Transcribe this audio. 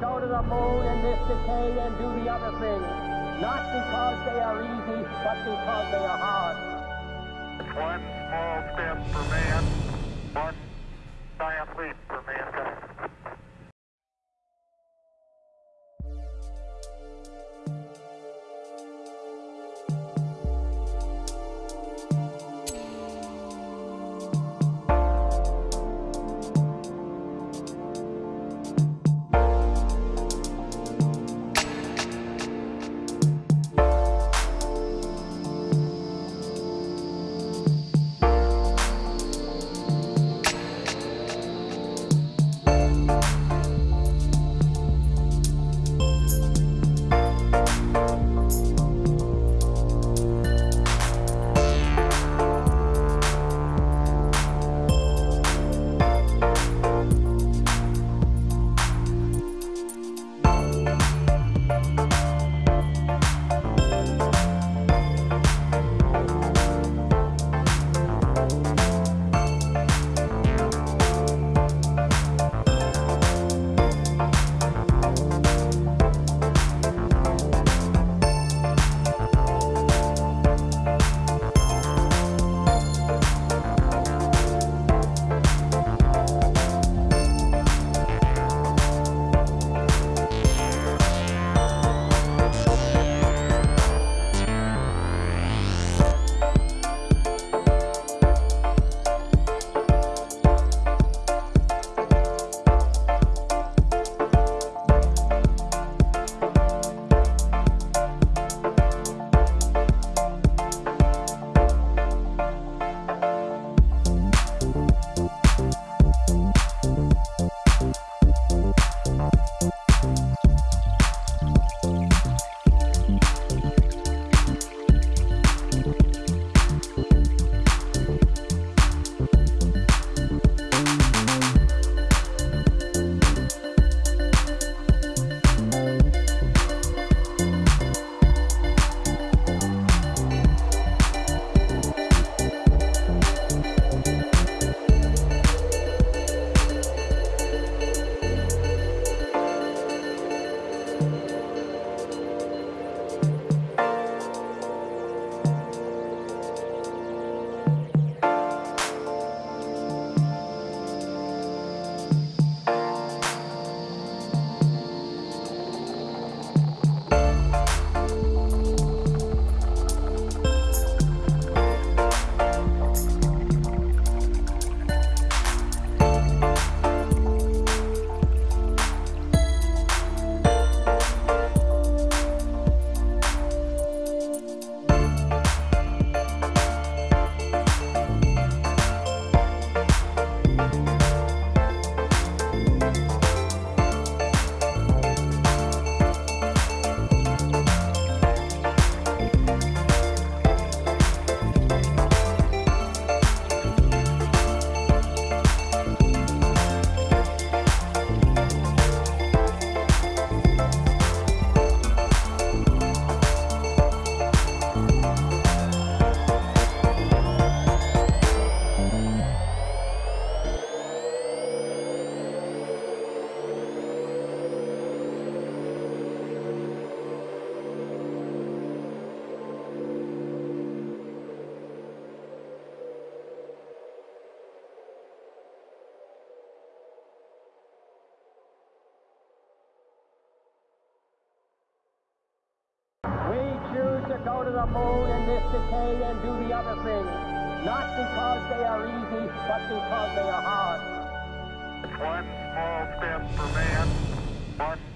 go to the moon in this decade and do the other things. Not because they are easy, but because they are hard. One small step for man, one to go to the moon in this decade and do the other things, not because they are easy, but because they are hard. One small step for man, one